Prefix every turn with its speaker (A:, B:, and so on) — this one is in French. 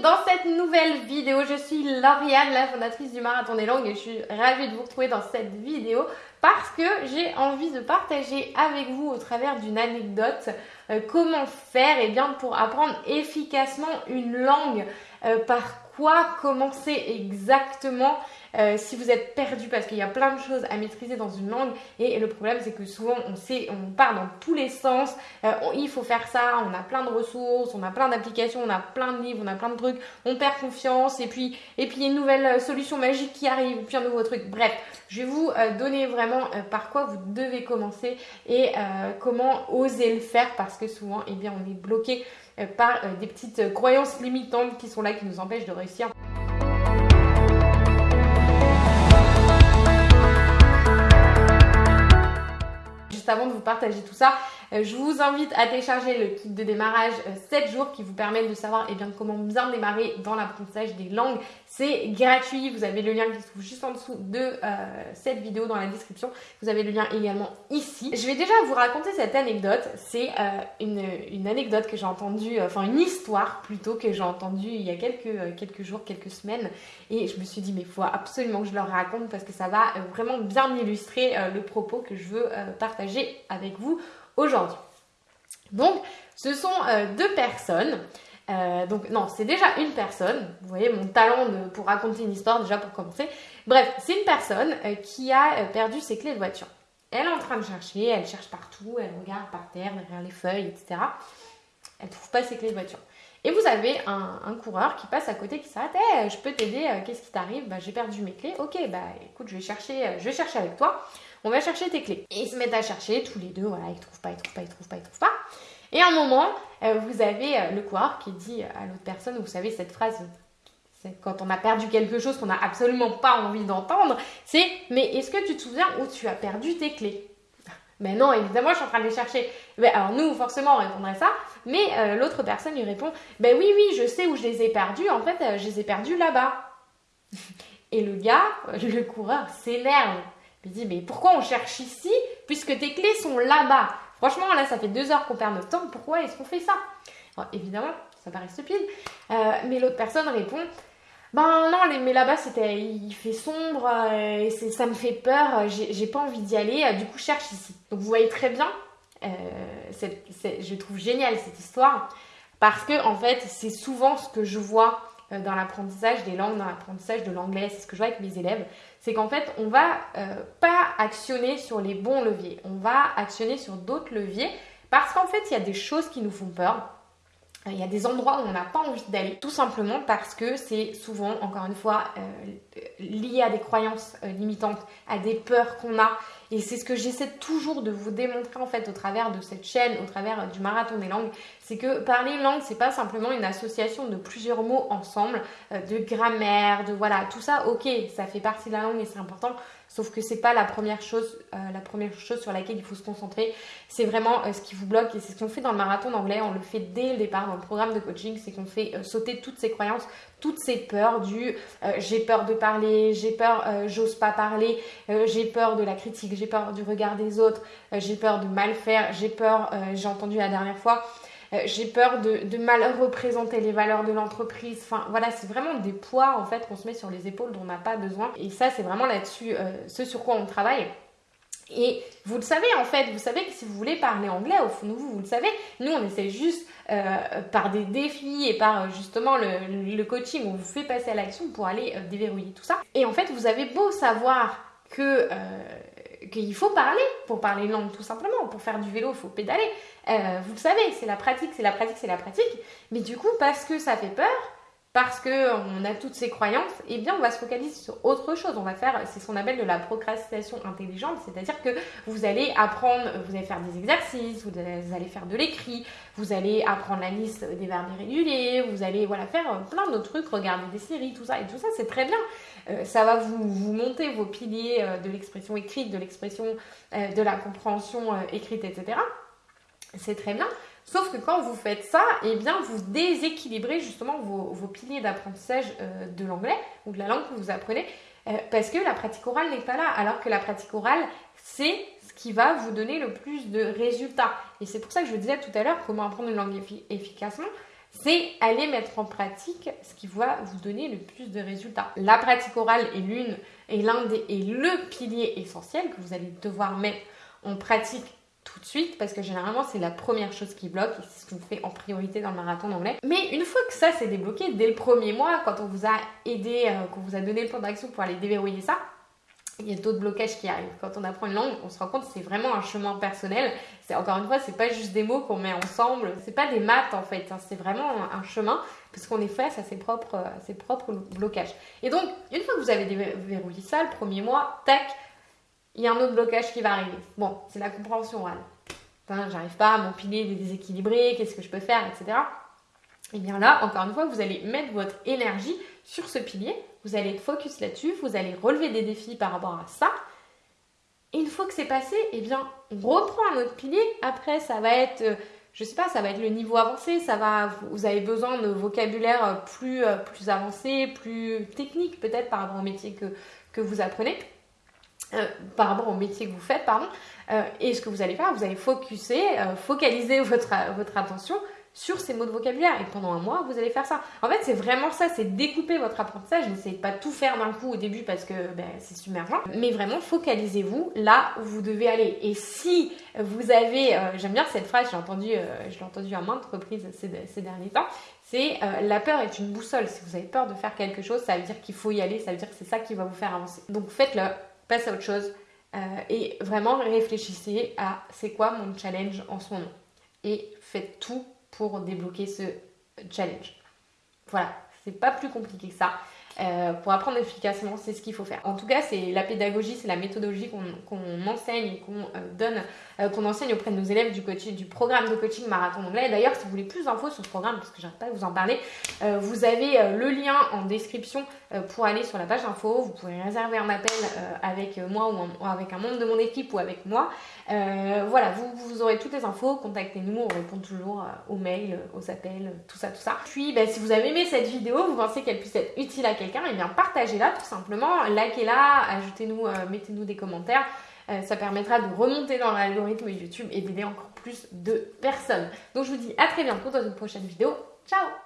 A: dans cette nouvelle vidéo. Je suis Lauriane, la fondatrice du Marathon des Langues et je suis ravie de vous retrouver dans cette vidéo parce que j'ai envie de partager avec vous au travers d'une anecdote euh, comment faire eh bien, pour apprendre efficacement une langue, euh, par quoi commencer exactement euh, si vous êtes perdu? Parce qu'il y a plein de choses à maîtriser dans une langue et le problème c'est que souvent on sait, on part dans tous les sens, il faut faire ça, on a plein de ressources, on a plein d'applications, on a plein de livres, on a plein de trucs, on perd confiance et puis et puis une nouvelle solution magique qui arrive, puis un nouveau truc. Bref, je vais vous donner vraiment par quoi vous devez commencer et comment oser le faire parce souvent eh bien on est bloqué par des petites croyances limitantes qui sont là qui nous empêchent de réussir. avant de vous partager tout ça, euh, je vous invite à télécharger le kit de démarrage 7 euh, jours qui vous permet de savoir eh bien, comment bien démarrer dans l'apprentissage des langues. C'est gratuit, vous avez le lien qui se trouve juste en dessous de euh, cette vidéo dans la description. Vous avez le lien également ici. Je vais déjà vous raconter cette anecdote. C'est une, anecdote que j'ai entendue, enfin une histoire plutôt que j'ai entendue il y a quelques, quelques jours, quelques semaines. Et je me suis dit mais il faut absolument que je leur raconte parce que ça va vraiment bien illustrer le propos que je veux partager avec vous aujourd'hui. Donc, ce sont euh, deux personnes. Euh, donc, non, c'est déjà une personne. Vous voyez mon talent pour raconter une histoire déjà pour commencer. Bref, c'est une personne euh, qui a perdu ses clés de voiture. Elle est en train de chercher, elle cherche partout, elle regarde par terre, derrière les feuilles, etc. Elle ne trouve pas ses clés de voiture. Et vous avez un, coureur qui passe à côté qui s'arrête je peux t'aider, qu'est-ce qui t'arrive? Bah, J'ai perdu mes clés. Ok, bah écoute, je vais chercher, je vais chercher avec toi on va chercher tes clés. Et ils se mettent à chercher tous les deux, voilà, ils trouvent pas, ils trouvent pas, ils trouvent pas, ils trouvent pas. Et à un moment, euh, vous avez euh, le coureur qui dit à l'autre personne, vous savez cette phrase, quand on a perdu quelque chose qu'on n'a absolument pas envie d'entendre, c'est mais est-ce que tu te souviens où tu as perdu tes clés? Mais non, évidemment, je suis en train de les chercher. alors nous, forcément, on répondrait ça. Mais euh, l'autre personne lui répond, ben oui, oui, je sais où je les ai perdus. En fait, je les ai perdus là-bas. Et le gars, le coureur, s'énerve. Il dit, mais pourquoi on cherche ici puisque tes clés sont là-bas? Franchement, là, ça fait deux heures qu'on perd notre temps. Pourquoi est-ce qu'on fait ça? Évidemment, ça paraît stupide. Euh, mais l'autre personne répond, ben non, mais là-bas, il fait sombre, euh, ça me fait peur, j'ai pas envie d'y aller, euh, du coup, cherche ici. Donc, vous voyez très bien, je trouve génial cette histoire, parce que, en fait, c'est souvent ce que je vois dans l'apprentissage des langues, dans l'apprentissage de l'anglais, c'est ce que je vois avec mes élèves c'est qu'en fait, on va euh, pas actionner sur les bons leviers, on va actionner sur d'autres leviers parce qu'en fait, il y a des choses qui nous font peur. Il y a des endroits où on n'a pas envie d'aller, tout simplement parce que c'est souvent, encore une fois, euh, lié à des croyances euh, limitantes, à des peurs qu'on a. Et c'est ce que j'essaie toujours de vous démontrer en fait au travers de cette chaîne, au travers du marathon des langues, c'est que parler une langue, c'est pas simplement une association de plusieurs mots ensemble, euh, de grammaire, de voilà, tout ça, ok, ça fait partie de la langue et c'est important, sauf que c'est pas la première chose, euh, la première chose sur laquelle il faut se concentrer. C'est vraiment euh, ce qui vous bloque et c'est ce qu'on fait dans le marathon d'anglais, on le fait dès le départ dans le programme de coaching, c'est qu'on fait sauter toutes ces croyances, toutes ces peurs du j'ai peur de parler, j'ai peur, j'ose pas parler, j'ai peur de la critique, j'ai peur du regard des autres, j'ai peur de mal faire, j'ai peur, j'ai entendu la dernière fois. Euh, j'ai peur de, mal représenter les valeurs de l'entreprise. Enfin voilà, c'est vraiment des poids en fait qu'on se met sur les épaules dont on n'a pas besoin. Et ça, c'est vraiment là-dessus euh, ce sur quoi on travaille. Et vous le savez en fait, vous savez que si vous voulez parler anglais, au fond de vous, vous le savez, nous on essaie juste euh, par des défis et par justement le, coaching, on vous fait passer à l'action pour aller déverrouiller tout ça. Et en fait, vous avez beau savoir que qu'il faut parler pour parler langue tout simplement. Pour faire du vélo, il faut pédaler. Euh, vous le savez, c'est la pratique, c'est la pratique, c'est la pratique. Mais du coup, parce que ça fait peur, parce qu'on a toutes ces croyances, eh bien on va se focaliser sur autre chose. On va faire, c'est ce qu'on appelle de la procrastination intelligente, c'est-à-dire que vous allez apprendre, vous allez faire des exercices, vous allez faire de l'écrit, vous allez apprendre la liste des verbes irréguliers, vous allez voilà faire plein d'autres trucs, regarder des séries, tout ça et tout ça, c'est très bien. Euh, ça va vous, vous, monter vos piliers euh, de l'expression écrite, de l'expression de la compréhension écrite, etc. C'est très bien. Sauf que quand vous faites ça, eh bien, vous déséquilibrez justement vos, piliers d'apprentissage euh, de l'anglais ou de la langue que vous apprenez euh, parce que la pratique orale n'est pas là. Alors que la pratique orale, c'est ce qui va vous donner le plus de résultats. Et c'est pour ça que je vous disais tout à l'heure comment apprendre une langue efficacement. c'est aller mettre en pratique ce qui va vous donner le plus de résultats. La pratique orale est l'une et l'un des est le pilier essentiel que vous allez devoir mettre en pratique tout de suite parce que généralement c'est la première chose qui bloque et c'est ce qu'on fait en priorité dans le marathon d'anglais. Mais une fois que ça c'est débloqué, dès le premier mois, quand on vous a aidé, euh, qu'on vous a donné le plan d'action pour aller déverrouiller ça, il y a d'autres blocages qui arrivent. Quand on apprend une langue, on se rend compte que c'est vraiment un chemin personnel. C'est encore une fois, c'est pas juste des mots qu'on met ensemble. C'est pas des maths en fait. Hein. C'est vraiment un chemin parce qu'on est face à ses propres, ses propres blocages. Et donc, une fois que vous avez déverrouillé ça, le premier mois, tac, il y a un autre blocage qui va arriver. Bon, c'est la compréhension orale. Enfin, j'arrive pas à m'empiler des déséquilibrés, qu'est-ce que je peux faire, etc. Et bien là, encore une fois, vous allez mettre votre énergie sur ce pilier, vous allez être focus là-dessus, vous allez relever des défis par rapport à ça. Et une fois que c'est passé, eh bien, on reprend un autre pilier. Après, ça va être, euh, je sais pas, ça va être le niveau avancé, ça va, vous avez besoin de vocabulaire euh, plus, euh, plus avancé, plus technique peut-être par rapport au métier que, que vous apprenez. Par rapport au métier que vous faites, pardon. et ce que vous allez faire, vous allez focuser, focaliser votre, attention sur ces mots de vocabulaire. Et pendant un mois, vous allez faire ça. En fait, c'est vraiment ça, c'est découper votre apprentissage. N'essayez pas tout faire d'un coup au début parce que ben, c'est submergent. Mais vraiment, focalisez-vous là où vous devez aller. Et si vous avez, euh, j'aime bien cette phrase, j'ai entendu, euh, je l'ai entendu à maintes reprises ces, derniers temps, c'est euh, la peur est une boussole. Si vous avez peur de faire quelque chose, ça veut dire qu'il faut y aller, ça veut dire que c'est ça qui va vous faire avancer. Donc faites-le, passez à autre chose. et vraiment réfléchissez à c'est quoi mon challenge en ce moment. Et faites tout pour débloquer ce challenge. Voilà, c'est pas plus compliqué que ça. Euh, pour apprendre efficacement, c'est ce qu'il faut faire. En tout cas, c'est la pédagogie, c'est la méthodologie qu'on enseigne et qu'on euh, donne, euh, qu'on enseigne auprès de nos élèves du du programme de coaching marathon anglais. D'ailleurs, si vous voulez plus d'infos sur ce programme, parce que j'arrête pas de vous en parler, vous avez le lien en description pour aller sur la page info. Vous pouvez réserver un appel avec moi ou, avec un membre de mon équipe ou avec moi. voilà, vous, vous, aurez toutes les infos. Contactez-nous, on répond toujours aux mails, aux appels, tout ça, tout ça. Puis, ben, si vous avez aimé cette vidéo, vous pensez qu'elle puisse être utile à quelqu'un et eh bien partagez-la tout simplement, likez-la, ajoutez-nous, euh, mettez-nous des commentaires. Euh, ça permettra de remonter dans l'algorithme YouTube et d'aider encore plus de personnes. Donc je vous dis à très bientôt dans une prochaine vidéo. Ciao